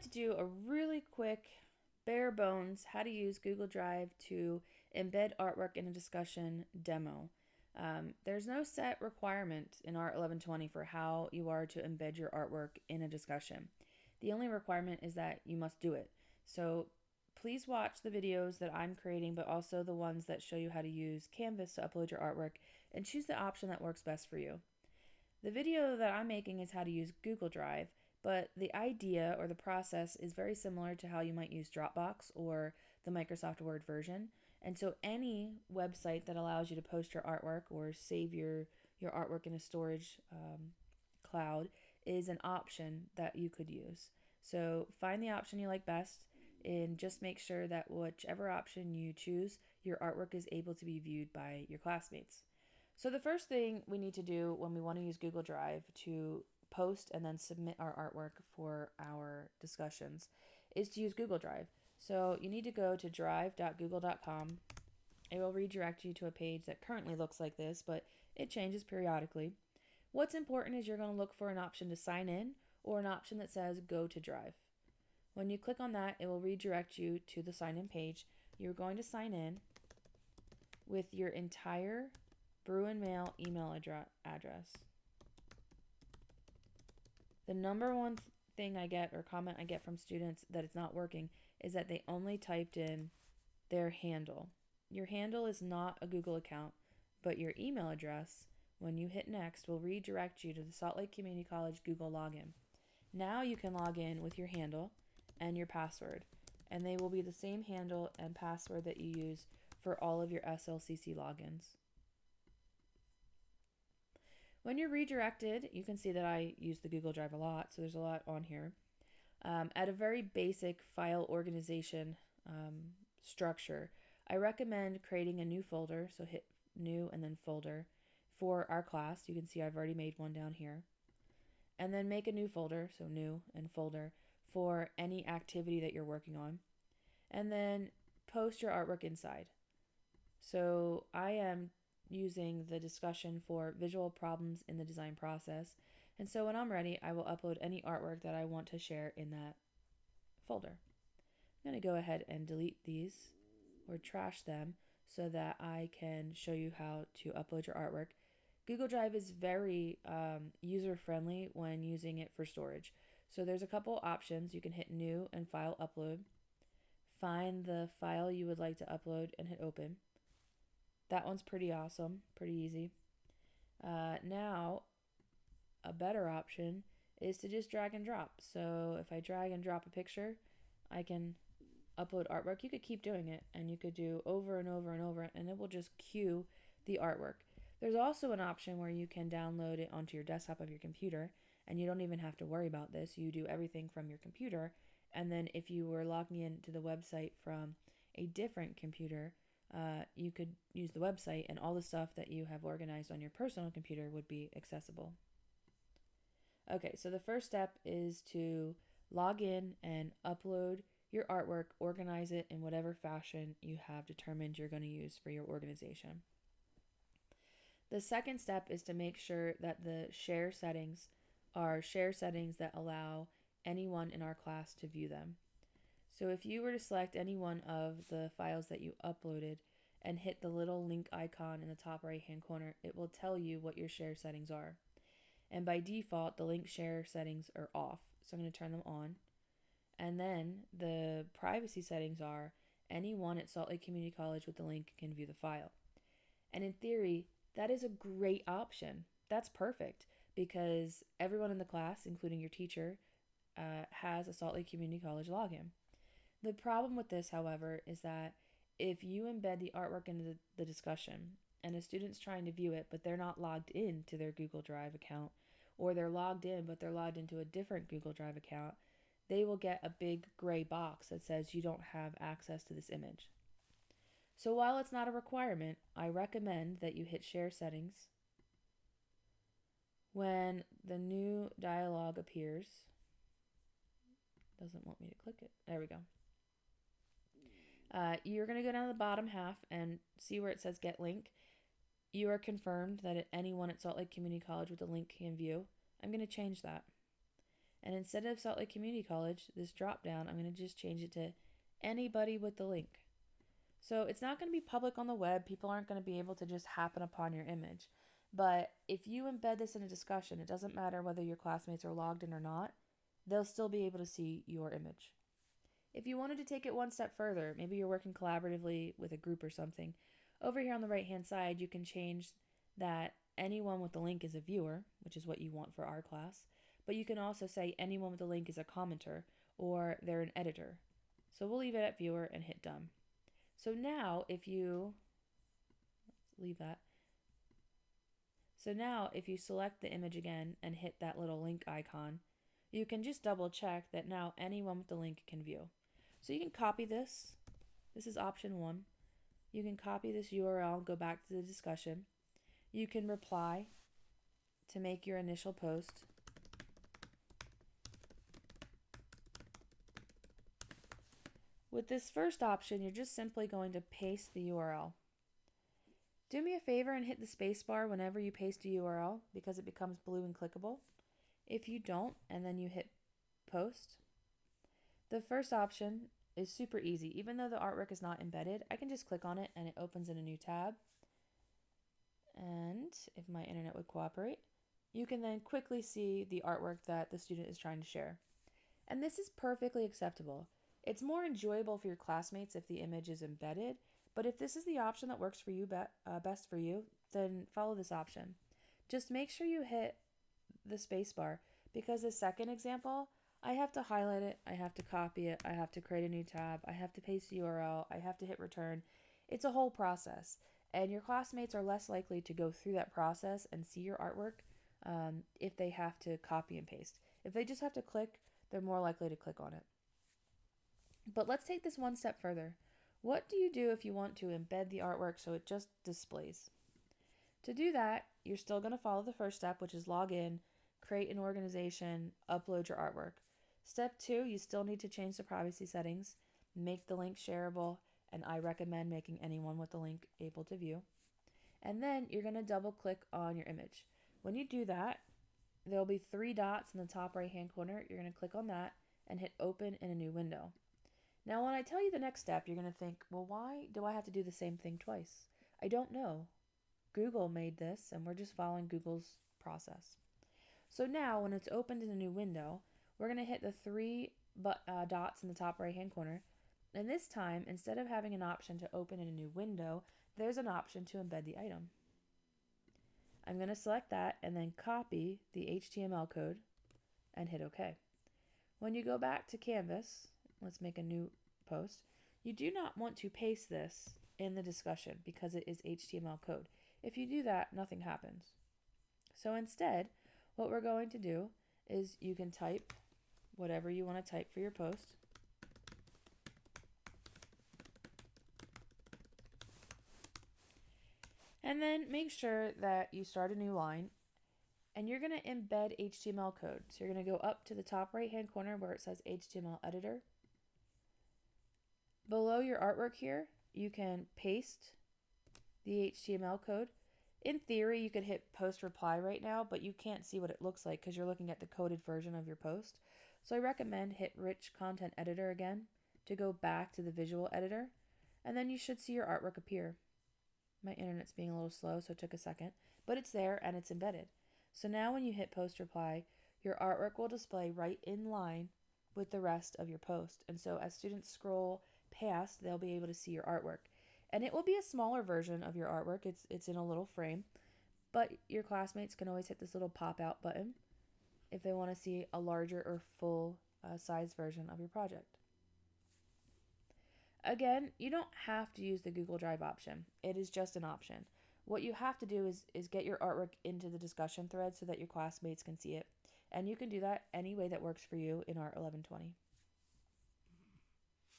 like to do a really quick, bare bones, how to use Google Drive to embed artwork in a discussion demo. Um, there's no set requirement in Art 1120 for how you are to embed your artwork in a discussion. The only requirement is that you must do it. So please watch the videos that I'm creating, but also the ones that show you how to use Canvas to upload your artwork and choose the option that works best for you. The video that I'm making is how to use Google Drive, but the idea or the process is very similar to how you might use Dropbox or the Microsoft Word version. And so any website that allows you to post your artwork or save your, your artwork in a storage um, cloud is an option that you could use. So find the option you like best and just make sure that whichever option you choose, your artwork is able to be viewed by your classmates. So the first thing we need to do when we want to use Google Drive to post and then submit our artwork for our discussions is to use Google Drive. So you need to go to drive.google.com. It will redirect you to a page that currently looks like this, but it changes periodically. What's important is you're going to look for an option to sign in or an option that says go to Drive. When you click on that, it will redirect you to the sign in page. You're going to sign in with your entire Bruin Mail email address. The number one thing I get or comment I get from students that it's not working is that they only typed in their handle. Your handle is not a Google account, but your email address, when you hit next, will redirect you to the Salt Lake Community College Google login. Now you can log in with your handle and your password, and they will be the same handle and password that you use for all of your SLCC logins. When you're redirected, you can see that I use the Google Drive a lot, so there's a lot on here. Um, at a very basic file organization um, structure, I recommend creating a new folder, so hit new and then folder for our class. You can see I've already made one down here. And then make a new folder, so new and folder, for any activity that you're working on. And then post your artwork inside. So I am using the discussion for visual problems in the design process. And so when I'm ready, I will upload any artwork that I want to share in that folder. I'm going to go ahead and delete these or trash them so that I can show you how to upload your artwork. Google Drive is very um, user friendly when using it for storage. So there's a couple options. You can hit new and file upload. Find the file you would like to upload and hit open. That one's pretty awesome, pretty easy. Uh, now, a better option is to just drag and drop. So if I drag and drop a picture, I can upload artwork. You could keep doing it and you could do over and over and over and it will just queue the artwork. There's also an option where you can download it onto your desktop of your computer and you don't even have to worry about this. You do everything from your computer and then if you were logging into the website from a different computer, uh, you could use the website and all the stuff that you have organized on your personal computer would be accessible. Okay, so the first step is to log in and upload your artwork, organize it in whatever fashion you have determined you're going to use for your organization. The second step is to make sure that the share settings are share settings that allow anyone in our class to view them. So if you were to select any one of the files that you uploaded and hit the little link icon in the top right hand corner, it will tell you what your share settings are. And by default, the link share settings are off. So I'm going to turn them on. And then the privacy settings are anyone at Salt Lake Community College with the link can view the file. And in theory, that is a great option. That's perfect because everyone in the class, including your teacher, uh, has a Salt Lake Community College login. The problem with this, however, is that if you embed the artwork into the, the discussion and a student's trying to view it, but they're not logged in to their Google Drive account, or they're logged in, but they're logged into a different Google Drive account, they will get a big gray box that says you don't have access to this image. So while it's not a requirement, I recommend that you hit Share Settings. When the new dialog appears, doesn't want me to click it. There we go. Uh, you're going to go down to the bottom half and see where it says Get Link. You are confirmed that anyone at Salt Lake Community College with a link can view. I'm going to change that. And instead of Salt Lake Community College, this drop down, I'm going to just change it to anybody with the link. So it's not going to be public on the web. People aren't going to be able to just happen upon your image. But if you embed this in a discussion, it doesn't matter whether your classmates are logged in or not, they'll still be able to see your image. If you wanted to take it one step further, maybe you're working collaboratively with a group or something, over here on the right hand side, you can change that anyone with the link is a viewer, which is what you want for our class, but you can also say anyone with the link is a commenter or they're an editor. So we'll leave it at viewer and hit done. So now if you, leave that. So now if you select the image again and hit that little link icon, you can just double check that now anyone with the link can view. So you can copy this. This is option one. You can copy this URL, go back to the discussion. You can reply to make your initial post. With this first option, you're just simply going to paste the URL. Do me a favor and hit the spacebar whenever you paste a URL because it becomes blue and clickable. If you don't, and then you hit post, the first option is super easy. Even though the artwork is not embedded, I can just click on it and it opens in a new tab. And if my internet would cooperate, you can then quickly see the artwork that the student is trying to share. And this is perfectly acceptable. It's more enjoyable for your classmates if the image is embedded, but if this is the option that works for you be uh, best for you, then follow this option. Just make sure you hit the spacebar because the second example, I have to highlight it, I have to copy it, I have to create a new tab, I have to paste the URL, I have to hit return. It's a whole process, and your classmates are less likely to go through that process and see your artwork um, if they have to copy and paste. If they just have to click, they're more likely to click on it. But let's take this one step further. What do you do if you want to embed the artwork so it just displays? To do that, you're still going to follow the first step, which is log in, create an organization, upload your artwork. Step two, you still need to change the privacy settings, make the link shareable, and I recommend making anyone with the link able to view. And then you're going to double click on your image. When you do that, there'll be three dots in the top right hand corner. You're going to click on that and hit open in a new window. Now, when I tell you the next step, you're going to think, well, why do I have to do the same thing twice? I don't know. Google made this, and we're just following Google's process. So now, when it's opened in a new window, we're going to hit the three but, uh, dots in the top right hand corner. And this time, instead of having an option to open in a new window, there's an option to embed the item. I'm going to select that and then copy the HTML code and hit OK. When you go back to Canvas, let's make a new post, you do not want to paste this in the discussion because it is HTML code. If you do that, nothing happens. So instead, what we're going to do is you can type whatever you want to type for your post. And then make sure that you start a new line and you're going to embed HTML code. So you're going to go up to the top right hand corner where it says HTML editor. Below your artwork here, you can paste the HTML code. In theory, you could hit post reply right now, but you can't see what it looks like because you're looking at the coded version of your post. So I recommend hit Rich Content Editor again to go back to the visual editor, and then you should see your artwork appear. My internet's being a little slow, so it took a second, but it's there and it's embedded. So now when you hit post reply, your artwork will display right in line with the rest of your post. And so as students scroll past, they'll be able to see your artwork. And it will be a smaller version of your artwork. It's it's in a little frame, but your classmates can always hit this little pop out button if they want to see a larger or full uh, size version of your project. Again, you don't have to use the Google Drive option. It is just an option. What you have to do is, is get your artwork into the discussion thread so that your classmates can see it. And you can do that any way that works for you in ART 1120.